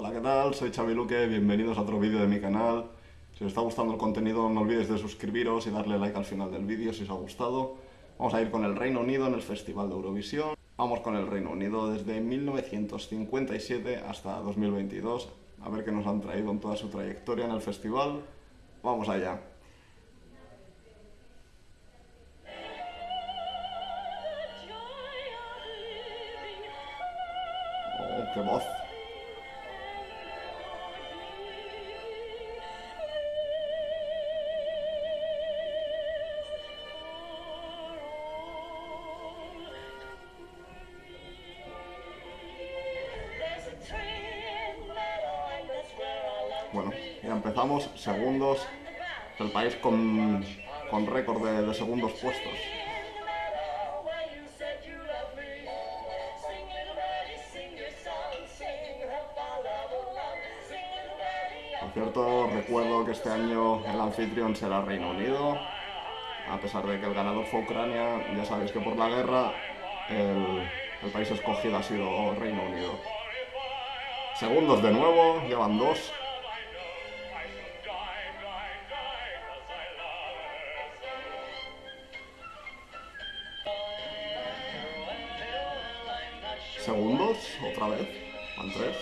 Hola, ¿qué tal? Soy Xavi Luque, bienvenidos a otro vídeo de mi canal. Si os está gustando el contenido no olvidéis de suscribiros y darle like al final del vídeo si os ha gustado. Vamos a ir con el Reino Unido en el Festival de Eurovisión. Vamos con el Reino Unido desde 1957 hasta 2022. A ver qué nos han traído en toda su trayectoria en el festival. Vamos allá. Oh, qué voz. Ya empezamos. Segundos. El país con, con récord de, de segundos puestos. Por cierto, recuerdo que este año el anfitrión será Reino Unido. A pesar de que el ganador fue Ucrania, ya sabéis que por la guerra el, el país escogido ha sido Reino Unido. Segundos de nuevo, llevan dos. Segundos, otra vez. Van tres.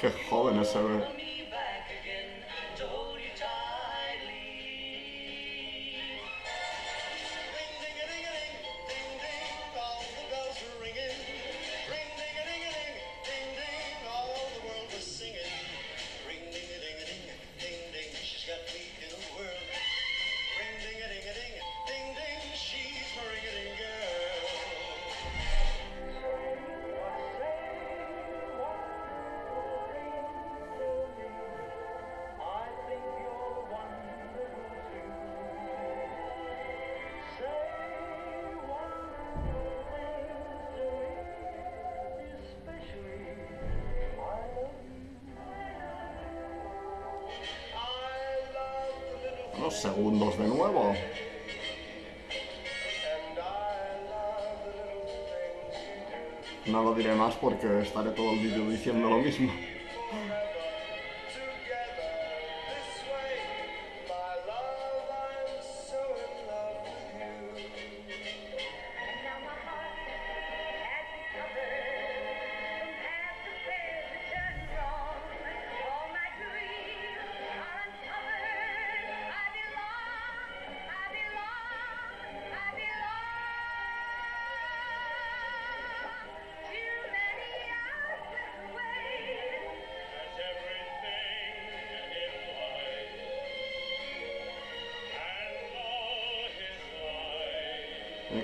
Qué joven se segundos de nuevo. No lo diré más porque estaré todo el vídeo diciendo lo mismo.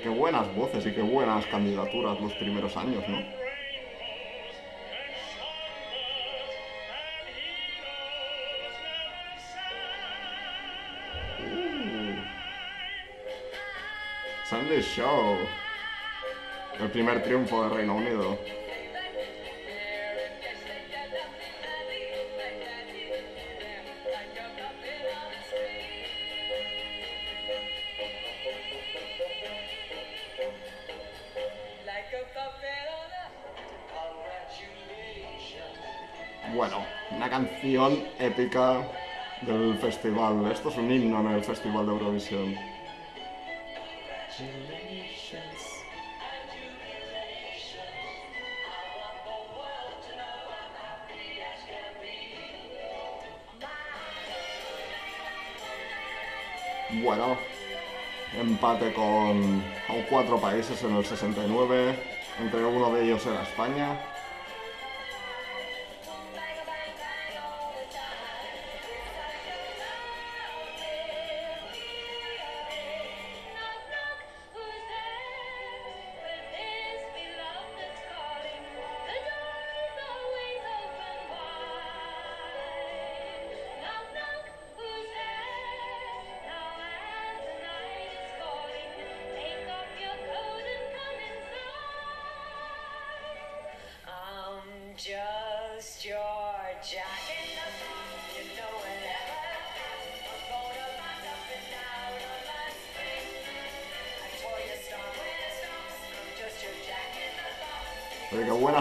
Qué buenas voces y qué buenas candidaturas los primeros años, ¿no? Uh. Sunday Show. El primer triunfo de Reino Unido. Bueno, una canción épica del festival. Esto es un himno en el festival de Eurovisión. Bueno, empate con, con cuatro países en el 69, entre uno de ellos era España.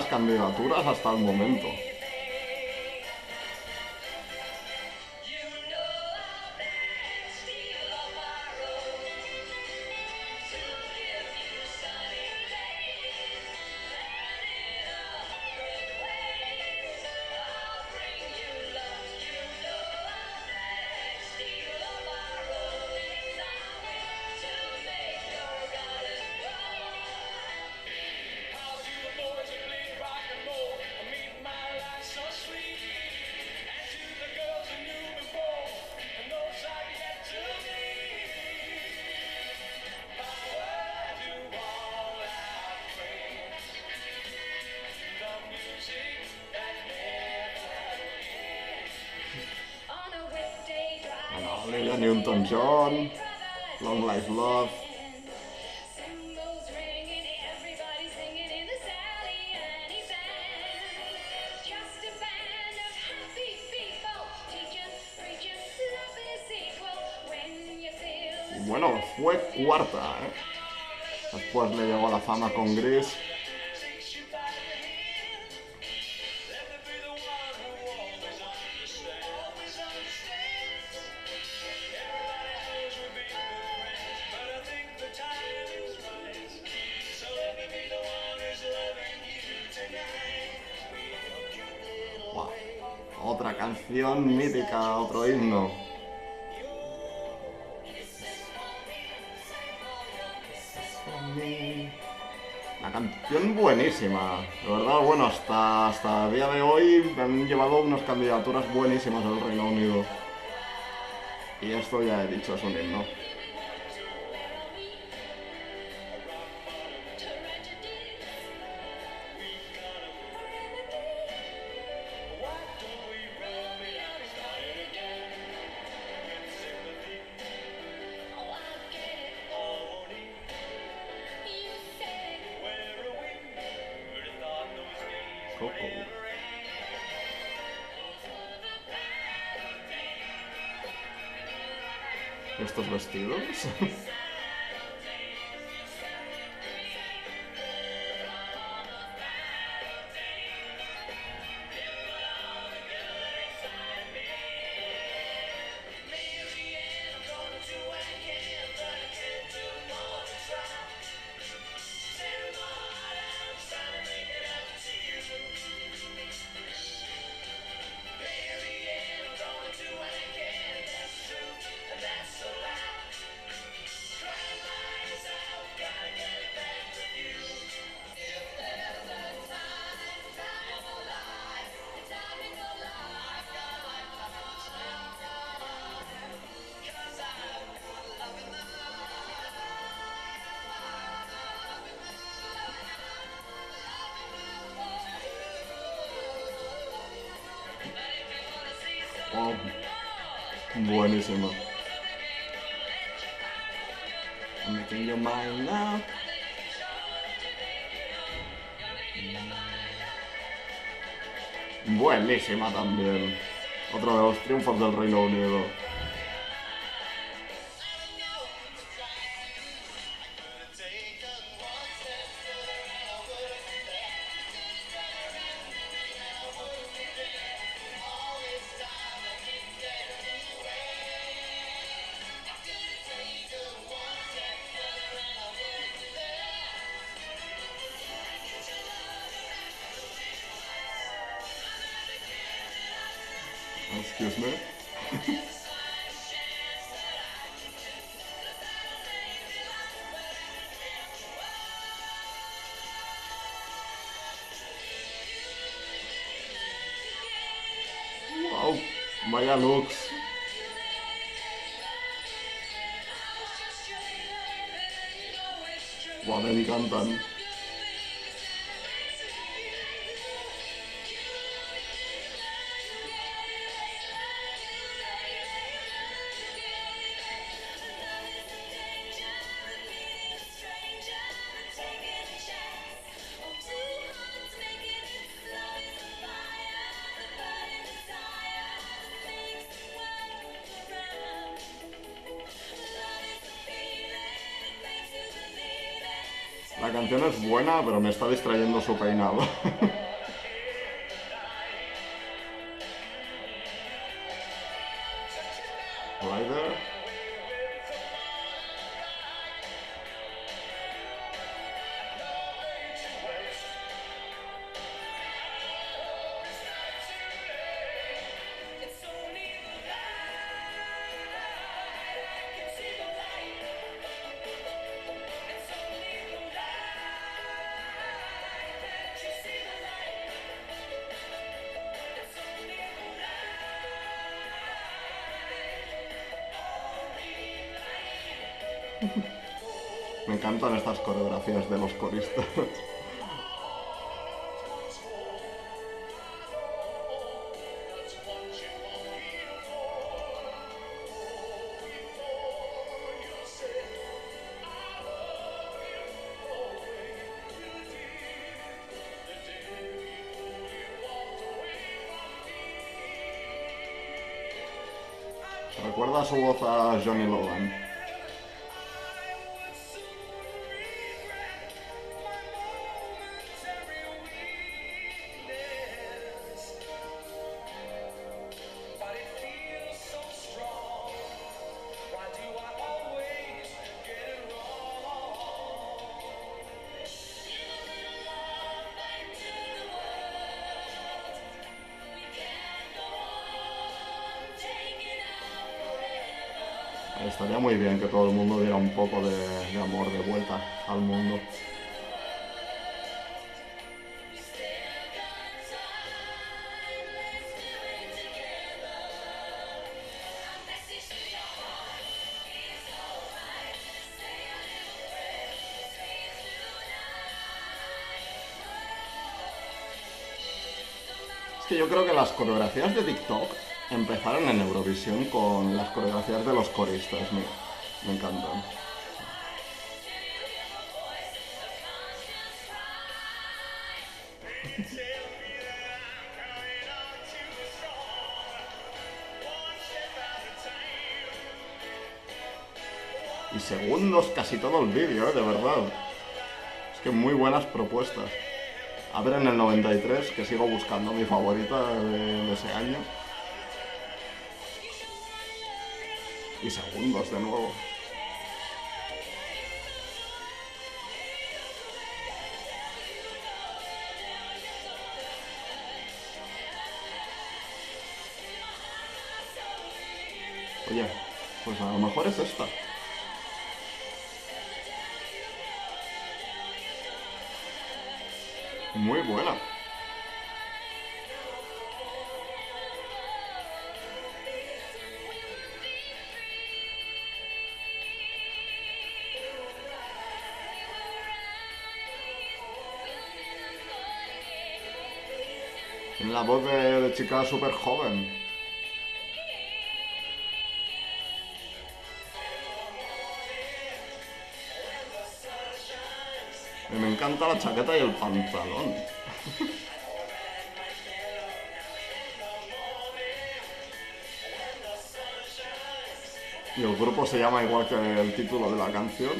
Candidaturas hasta el momento. Equal. When you feel the Bueno, fue cuarta, ¿eh? Después le llegó la fama con Gris. Canción mítica, otro himno. La canción buenísima, de verdad, bueno, hasta, hasta el día de hoy han llevado unas candidaturas buenísimas al Reino Unido. Y esto ya he dicho, es un himno. ¿Estos vestidos? buenísimo. I'm. Buenísima también. Otro de los triunfos del Reino Unido. Excuse me. Wow, vaya looks. Wow, me encantan. La canción es buena, pero me está distrayendo su peinado. Me encantan estas coreografías de los coristas. Recuerda su voz a Johnny Logan. Poco de, amor de vuelta al mundo. Es que yo creo que las coreografías de TikTok empezaron en Eurovisión con las coreografías de los coristas. Me encantan. Segundos casi todo el vídeo, ¿eh? de verdad. Es que muy buenas propuestas. A ver en el 93, que sigo buscando mi favorita de, de ese año. Y segundos de nuevo. Oye, pues a lo mejor es esta. Muy buena. La voz de, de chica súper joven. Me encanta la chaqueta y el pantalón. Y el grupo se llama igual que el título de la canción.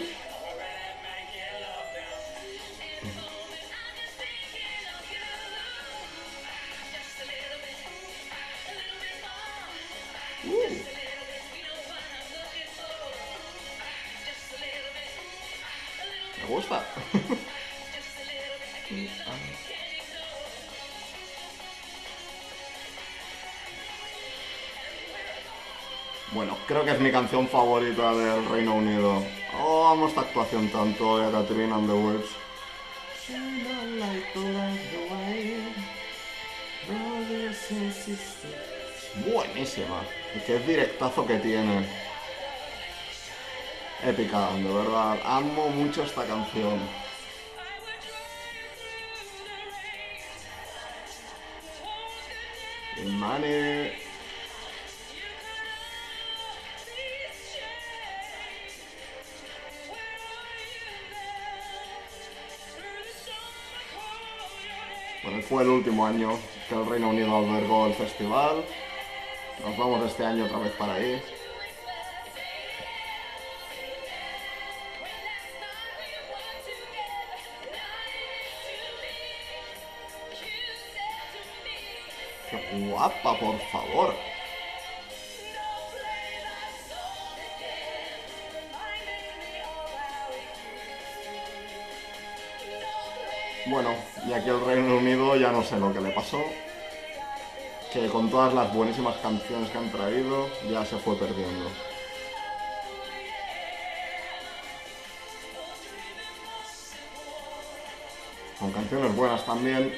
Bueno, creo que es mi canción favorita del Reino Unido. Oh, amo esta actuación tanto de Catherine and the Waves. Buenísima. Y qué directazo que tiene. Épica, de verdad. Amo mucho esta canción. Money. Fue el último año que el Reino Unido albergó el festival. Nos vamos este año otra vez para ahí. ¡Qué guapa, por favor! Bueno, y aquí el Reino Unido ya no sé lo que le pasó. Que con todas las buenísimas canciones que han traído, ya se fue perdiendo. Con canciones buenas también,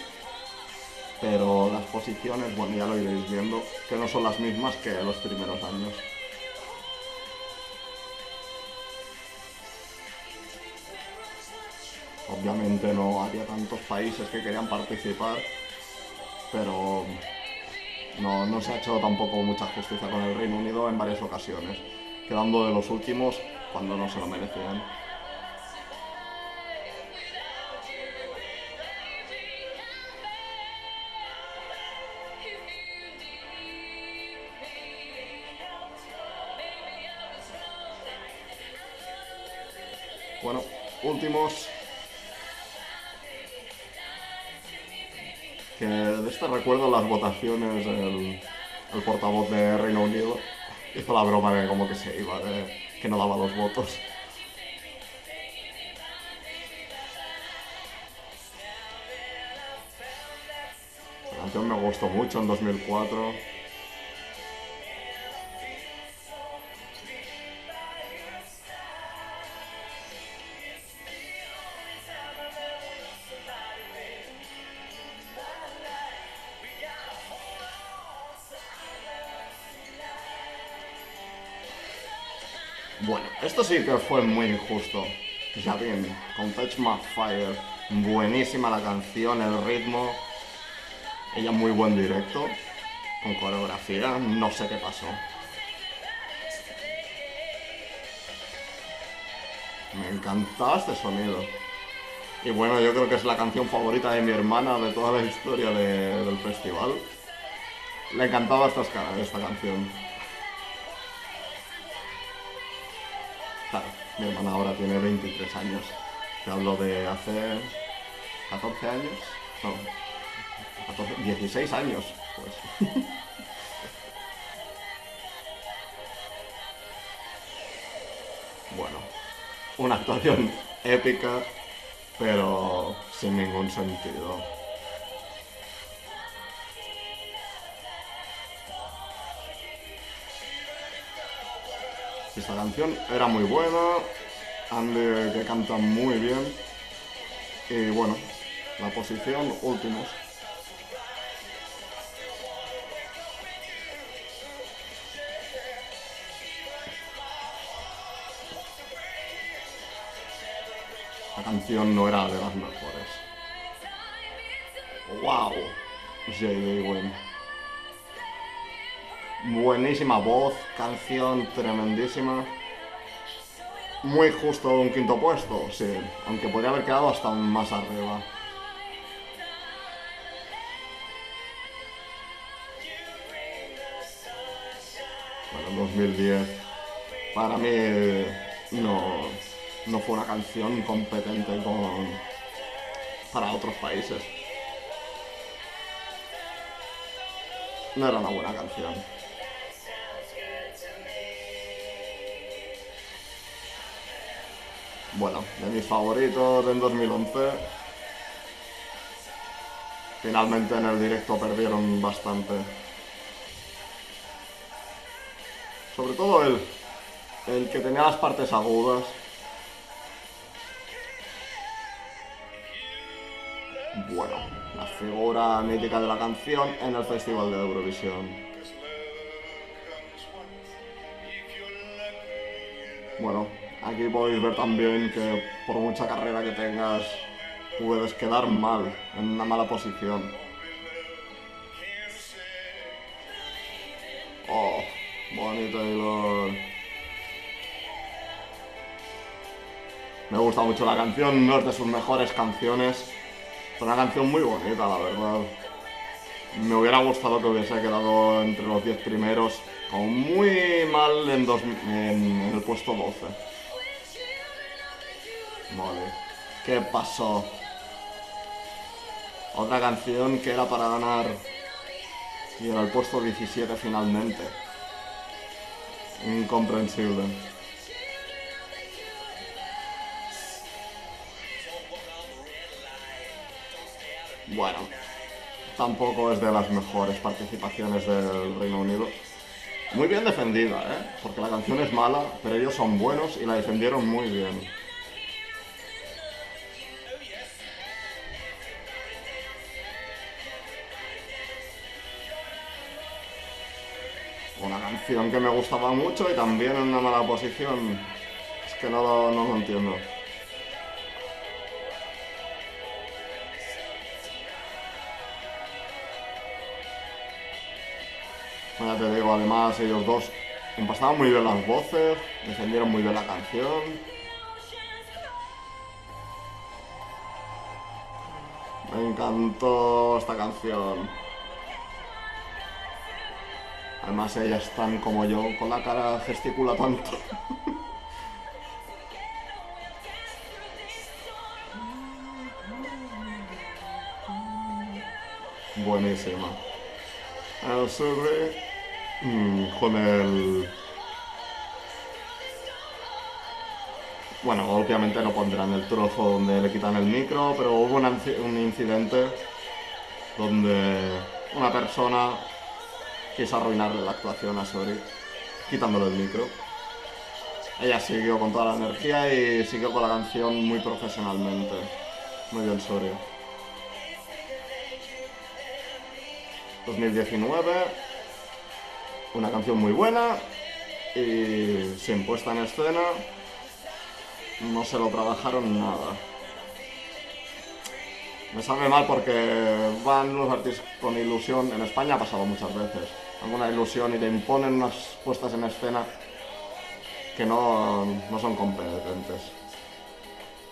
pero las posiciones, bueno, ya lo iréis viendo, que no son las mismas que los primeros años. Obviamente no había tantos países que querían participar, pero no, no se ha hecho tampoco mucha justicia con el Reino Unido en varias ocasiones, quedando de los últimos cuando no se lo merecían. Bueno, últimos. Este recuerdo las votaciones, el, el portavoz de Reino Unido hizo la broma de como que se iba, de que no daba los votos. La canción me gustó mucho en 2004. Sí que fue muy injusto. Ya bien, con Touch My Fire, buenísima la canción, el ritmo. Ella muy buen directo, con coreografía, no sé qué pasó. Me encantaba este sonido. Y bueno, yo creo que es la canción favorita de mi hermana de toda la historia de- del festival. Le encantaba esta, escala- esta canción. Mi hermana ahora tiene 23 años. Te hablo de hace 14 años. No, 14, 16 años, pues. bueno, una actuación épica, pero sin ningún sentido. Esta canción era muy buena, Andy que canta muy bien. Y bueno, la posición últimos. La canción no era de las mejores. ¡Wow! J.D. Wynn. Buenísima voz, canción tremendísima. Muy justo un quinto puesto, sí. Aunque podría haber quedado hasta más arriba. Bueno, 2010. Para mí no, no fue una canción competente con, para otros países. No era una buena canción. Bueno, de mis favoritos en 2011. Finalmente en el directo perdieron bastante. Sobre todo el, el que tenía las partes agudas. Bueno, la figura mítica de la canción en el Festival de Eurovisión. Bueno, aquí podéis ver también que por mucha carrera que tengas, puedes quedar mal, en una mala posición. Oh, Bonnie Taylor. Me gusta mucho la canción, no es de sus mejores canciones. Es una canción muy bonita, la verdad. Me hubiera gustado que hubiese quedado entre los 10 primeros, como muy mal en, el puesto 12. Vale. ¿Qué pasó? Otra canción que era para ganar Y en el puesto 17 finalmente. Incomprensible. Bueno, tampoco es de las mejores participaciones del Reino Unido. Muy bien defendida, ¿eh? Porque la canción es mala, pero ellos son buenos y la defendieron muy bien. Canción que me gustaba mucho y también en una mala posición. Es que no lo, no lo entiendo. Ya te digo, además ellos dos empastaban muy bien las voces, defendieron muy bien la canción. Me encantó esta canción. Además ellas están como yo, con la cara gesticula tanto. Buenísima. El sube mm, con el... Bueno, obviamente no pondrán el trozo donde le quitan el micro, pero hubo un incidente donde una persona quiso arruinarle la actuación a Sori, quitándole el micro. Ella siguió con toda la energía y siguió con la canción muy profesionalmente. Muy bien, Sori. 2019, una canción muy buena y sin puesta en escena, no se lo trabajaron nada. Me sabe mal porque van los artistas con ilusión, en España ha pasado muchas veces, alguna ilusión y le imponen unas puestas en escena que no, no son competentes.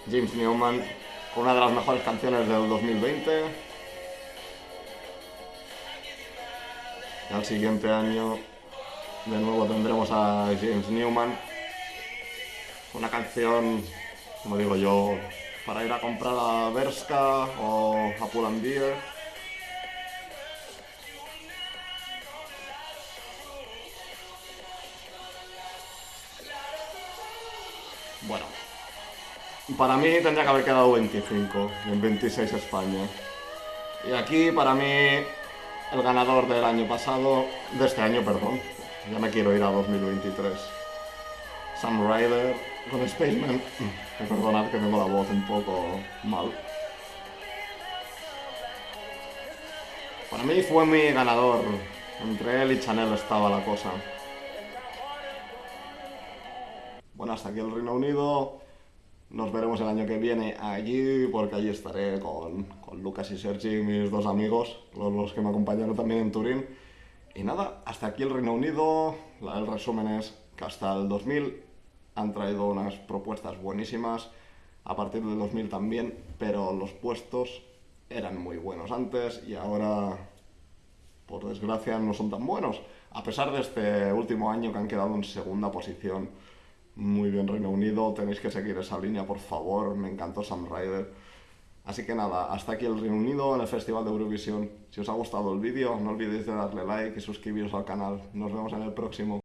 James Newman, con una de las mejores canciones del 2020, Y al siguiente año de nuevo tendremos a James Newman. Una canción, como digo yo, para ir a comprar a Berska o a Pull&Bear. Para mí tendría que haber quedado 25 y en 26 España. Y aquí para mí el ganador del año pasado, de este año, perdón, ya me quiero ir a 2023. Sam Ryder con Spaceman. Perdonad que tengo la voz un poco mal. Para mí fue mi ganador. Entre él y Chanel estaba la cosa. Bueno, hasta aquí el Reino Unido. Nos veremos el año que viene allí, porque allí estaré con, con Lucas y Sergi, mis dos amigos, los, los que me acompañaron también en Turín. Y nada, hasta aquí el Reino Unido. La- El resumen es que hasta el 2000 han traído unas propuestas buenísimas, a partir del 2000 también, pero los puestos eran muy buenos antes y ahora, por desgracia, no son tan buenos. A pesar de este último año que han quedado en segunda posición. Muy bien, Reino Unido, tenéis que seguir esa línea, por favor. Me encantó Sam Ryder. Así que nada, hasta aquí el Reino Unido en el Festival de Eurovisión. Si os ha gustado el vídeo, no olvidéis de darle like y suscribiros al canal. Nos vemos en el próximo.